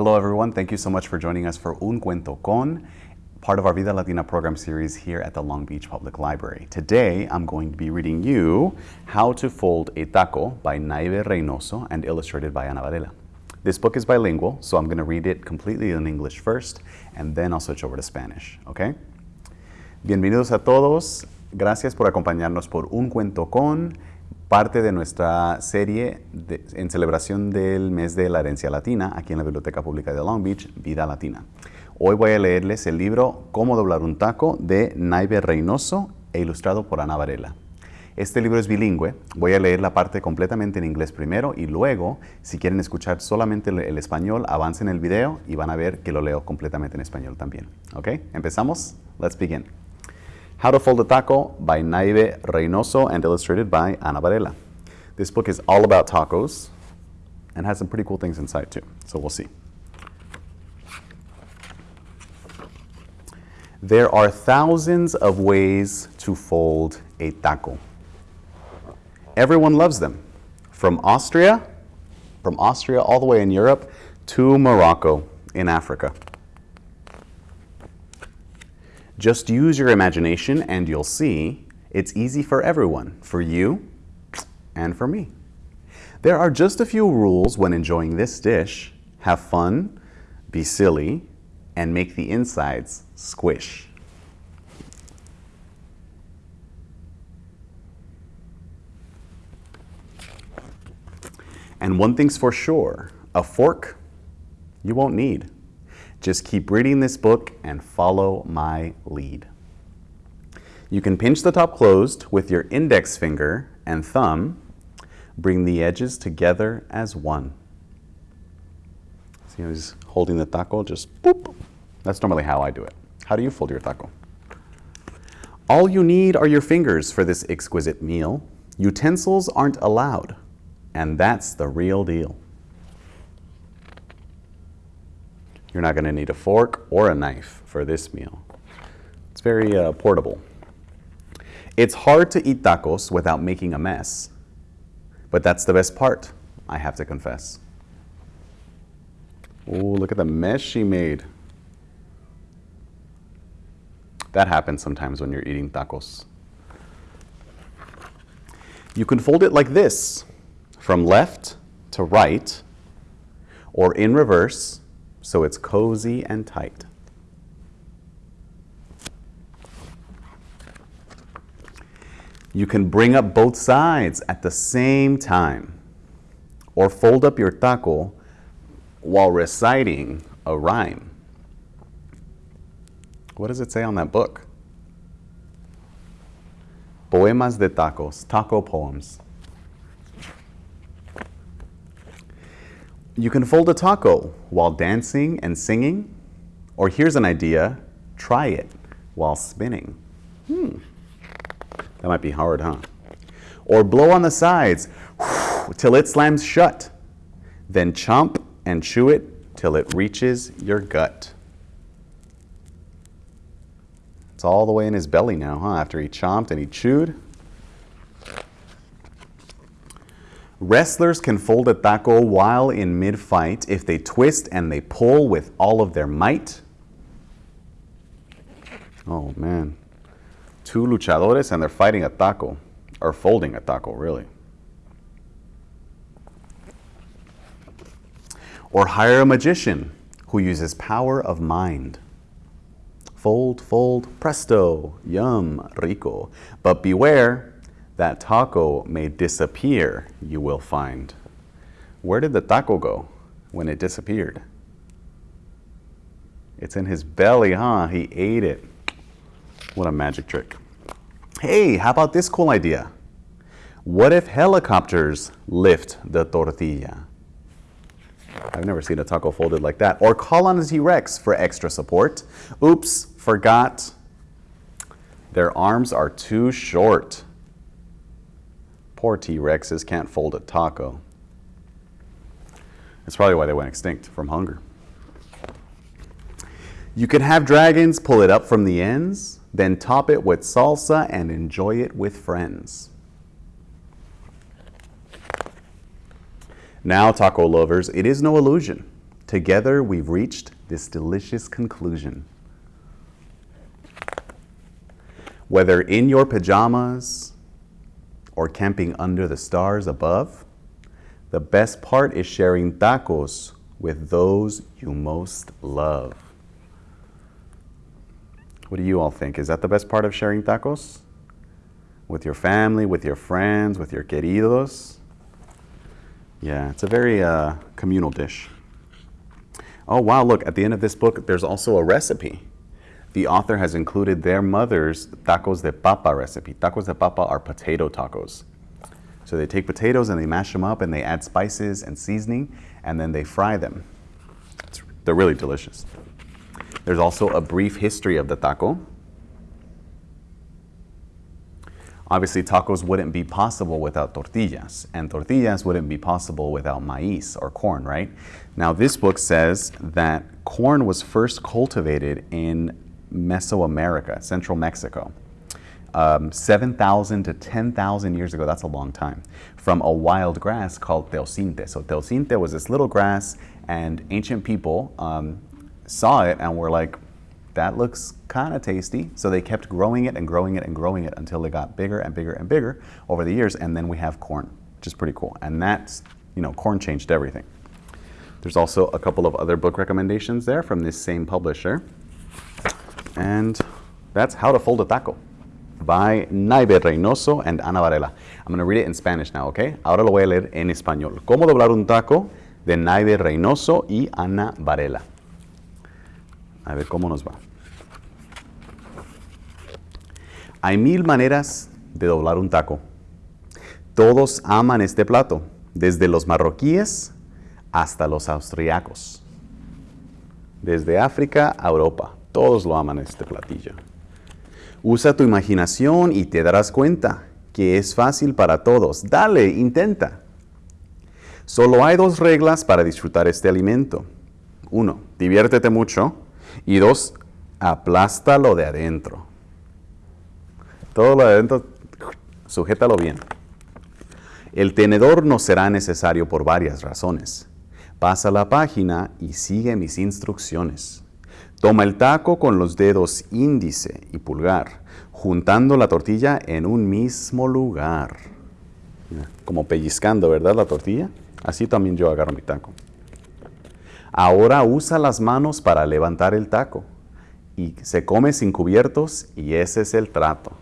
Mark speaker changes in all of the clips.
Speaker 1: Hello everyone, thank you so much for joining us for Un Cuento Con, part of our Vida Latina program series here at the Long Beach Public Library. Today I'm going to be reading you How to Fold a Taco by Naibe Reynoso and illustrated by Ana Varela. This book is bilingual, so I'm going to read it completely in English first and then I'll switch over to Spanish, okay? Bienvenidos a todos, gracias por acompañarnos por Un Cuento Con, parte de nuestra serie en celebración del mes de la herencia latina aquí en la Biblioteca Pública de Long Beach, Vida Latina. Hoy voy a leerles el libro Cómo doblar un taco de Naive Reynoso e ilustrado por Ana Varela. Este libro es bilingüe, voy a leer la parte completamente en inglés primero y luego, si quieren escuchar solamente el español, avancen el video y van a ver que lo leo completamente en español también. ¿Ok? ¿Empezamos? Let's begin. How to Fold a Taco by Naibe Reynoso and illustrated by Ana Varela. This book is all about tacos and has some pretty cool things inside too, so we'll see. There are thousands of ways to fold a taco. Everyone loves them, from Austria, from Austria all the way in Europe to Morocco in Africa. Just use your imagination and you'll see it's easy for everyone, for you and for me. There are just a few rules when enjoying this dish. Have fun, be silly, and make the insides squish. And one thing's for sure, a fork you won't need. Just keep reading this book and follow my lead. You can pinch the top closed with your index finger and thumb. Bring the edges together as one. See how he's holding the taco? Just boop. That's normally how I do it. How do you fold your taco? All you need are your fingers for this exquisite meal. Utensils aren't allowed, and that's the real deal. You're not going to need a fork or a knife for this meal. It's very uh, portable. It's hard to eat tacos without making a mess, but that's the best part, I have to confess. Oh, look at the mess she made. That happens sometimes when you're eating tacos. You can fold it like this, from left to right, or in reverse, so it's cozy and tight. You can bring up both sides at the same time or fold up your taco while reciting a rhyme. What does it say on that book? Poemas de tacos, taco poems. You can fold a taco while dancing and singing, or here's an idea, try it while spinning. Hmm, that might be hard, huh? Or blow on the sides till it slams shut. Then chomp and chew it till it reaches your gut. It's all the way in his belly now, huh? After he chomped and he chewed. Wrestlers can fold a taco while in mid-fight if they twist and they pull with all of their might. Oh man. Two luchadores and they're fighting a taco, or folding a taco, really. Or hire a magician who uses power of mind. Fold, fold, presto, yum, rico. But beware, that taco may disappear, you will find. Where did the taco go when it disappeared? It's in his belly, huh? He ate it. What a magic trick. Hey, how about this cool idea? What if helicopters lift the tortilla? I've never seen a taco folded like that. Or call on a T-Rex for extra support. Oops, forgot. Their arms are too short. Poor T-Rexes can't fold a taco. That's probably why they went extinct from hunger. You can have dragons pull it up from the ends, then top it with salsa and enjoy it with friends. Now, taco lovers, it is no illusion. Together, we've reached this delicious conclusion. Whether in your pajamas or camping under the stars above, the best part is sharing tacos with those you most love. What do you all think? Is that the best part of sharing tacos? With your family, with your friends, with your queridos? Yeah, it's a very uh, communal dish. Oh, wow, look, at the end of this book, there's also a recipe. The author has included their mother's tacos de papa recipe. Tacos de papa are potato tacos. So they take potatoes and they mash them up and they add spices and seasoning and then they fry them. It's, they're really delicious. There's also a brief history of the taco. Obviously, tacos wouldn't be possible without tortillas, and tortillas wouldn't be possible without maíz or corn, right? Now, this book says that corn was first cultivated in Mesoamerica, central Mexico. Um, 7,000 to 10,000 years ago, that's a long time, from a wild grass called teosinte. So teosinte was this little grass, and ancient people um, saw it and were like, that looks kind of tasty. So they kept growing it and growing it and growing it until it got bigger and bigger and bigger over the years. And then we have corn, which is pretty cool. And that's, you know, corn changed everything. There's also a couple of other book recommendations there from this same publisher. And that's How to Fold a Taco by Naive Reynoso and Ana Varela. I'm going to read it in Spanish now, okay? Ahora lo voy a leer en español. Cómo doblar un taco de Naive Reynoso y Ana Varela. A ver cómo nos va. Hay mil maneras de doblar un taco. Todos aman este plato, desde los marroquíes hasta los austriacos. Desde África a Europa, todos lo aman este platillo. Usa tu imaginación y te darás cuenta que es fácil para todos. Dale, intenta. Solo hay dos reglas para disfrutar este alimento. Uno, diviértete mucho. Y dos, aplástalo de adentro. Todo lo de adentro, sujétalo bien. El tenedor no será necesario por varias razones. Pasa la página y sigue mis instrucciones. Toma el taco con los dedos índice y pulgar, juntando la tortilla en un mismo lugar. Como pellizcando, ¿verdad? La tortilla. Así también yo agarro mi taco. Ahora usa las manos para levantar el taco y se come sin cubiertos y ese es el trato.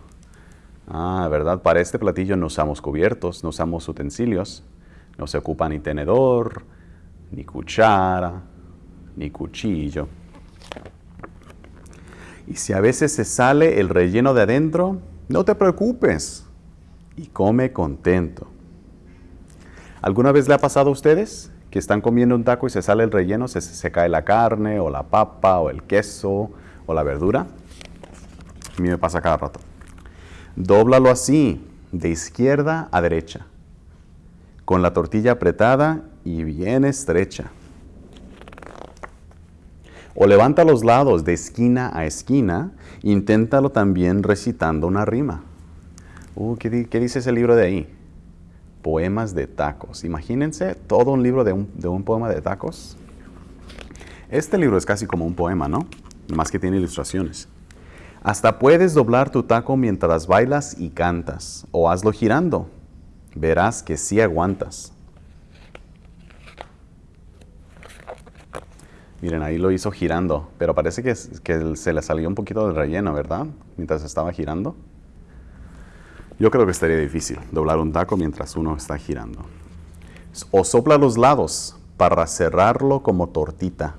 Speaker 1: Ah, ¿verdad? Para este platillo no usamos cubiertos, no usamos utensilios, no se ocupa ni tenedor, ni cuchara, ni cuchillo. Y si a veces se sale el relleno de adentro, no te preocupes y come contento. ¿Alguna vez le ha pasado a ustedes que están comiendo un taco y se sale el relleno, se, se cae la carne o la papa o el queso o la verdura? A mí me pasa cada rato. Dóblalo así, de izquierda a derecha, con la tortilla apretada y bien estrecha. O levanta los lados de esquina a esquina, inténtalo también recitando una rima. Uh, ¿qué, ¿Qué dice ese libro de ahí? Poemas de tacos. Imagínense todo un libro de un, de un poema de tacos. Este libro es casi como un poema, ¿no? Más que tiene ilustraciones. Hasta puedes doblar tu taco mientras bailas y cantas, o hazlo girando. Verás que sí aguantas. Miren, ahí lo hizo girando, pero parece que, se le salió un poquito del relleno, ¿verdad? Mientras estaba girando. Yo creo que estaría difícil doblar un taco mientras uno está girando. O sopla los lados para cerrarlo como tortita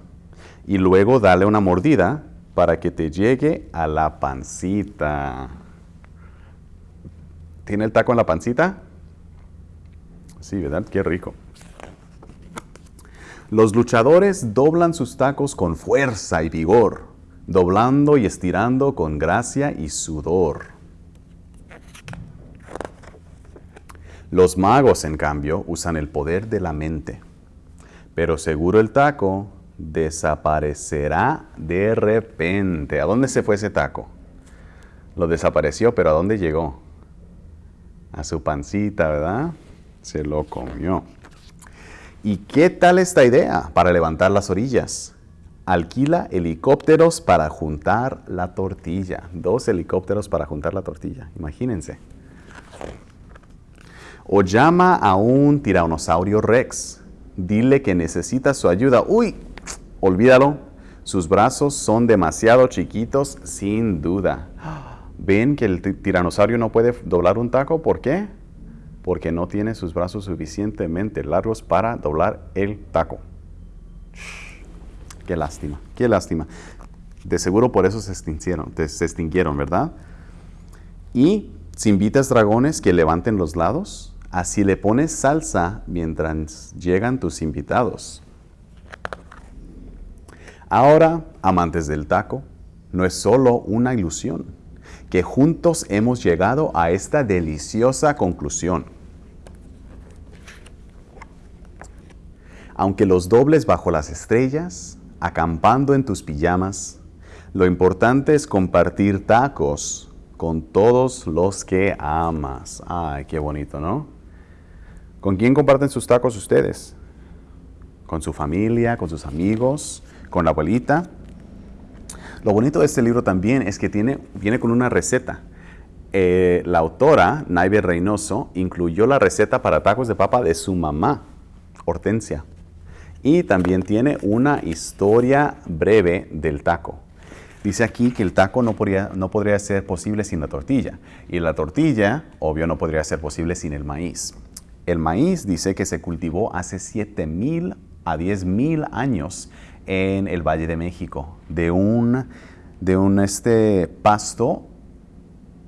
Speaker 1: y luego dale una mordida para que te llegue a la pancita. ¿Tiene el taco en la pancita? Sí, ¿verdad? Qué rico. Los luchadores doblan sus tacos con fuerza y vigor, doblando y estirando con gracia y sudor. Los magos, en cambio, usan el poder de la mente. Pero seguro el taco desaparecerá de repente. ¿A dónde se fue ese taco? Lo desapareció, pero ¿a dónde llegó? A su pancita, ¿verdad? Se lo comió. ¿Y qué tal esta idea para levantar las orillas? Alquila helicópteros para juntar la tortilla. Dos helicópteros para juntar la tortilla. Imagínense. O llama a un tiranosaurio rex. Dile que necesita su ayuda. Uy, olvídalo. Sus brazos son demasiado chiquitos, sin duda. ¿Ven que el tiranosaurio no puede doblar un taco? ¿Por qué? Porque no tiene sus brazos suficientemente largos para doblar el taco. Qué lástima, qué lástima. De seguro por eso se extinguieron, se extinguieron, ¿verdad? Y si invitas dragones que levanten los lados, así le pones salsa mientras llegan tus invitados. Ahora, amantes del taco, no es solo una ilusión, que juntos hemos llegado a esta deliciosa conclusión. Aunque los dobles bajo las estrellas, acampando en tus pijamas, lo importante es compartir tacos con todos los que amas. Ay, qué bonito, ¿no? ¿Con quién comparten sus tacos ustedes? ¿Con su familia, con sus amigos, con la abuelita? Lo bonito de este libro también es que tiene, viene con una receta. Eh, la autora, Naive Reynoso, incluyó la receta para tacos de papa de su mamá, Hortensia. Y también tiene una historia breve del taco. Dice aquí que el taco no podría, no podría ser posible sin la tortilla. Y la tortilla, obvio, no podría ser posible sin el maíz. El maíz dice que se cultivó hace 7.000 a 10.000 años en el Valle de México, de un, de un este pasto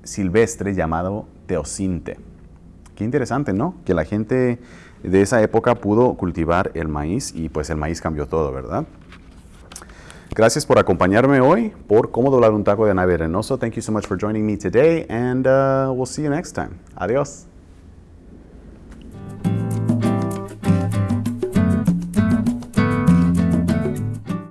Speaker 1: silvestre llamado teocinte. Qué interesante, ¿no? Que la gente de esa época pudo cultivar el maíz y pues el maíz cambió todo, ¿verdad? Gracias por acompañarme hoy por cómo doblar un taco de nave arenoso. Thank you so much for joining me today and uh, we'll see you next time. Adiós.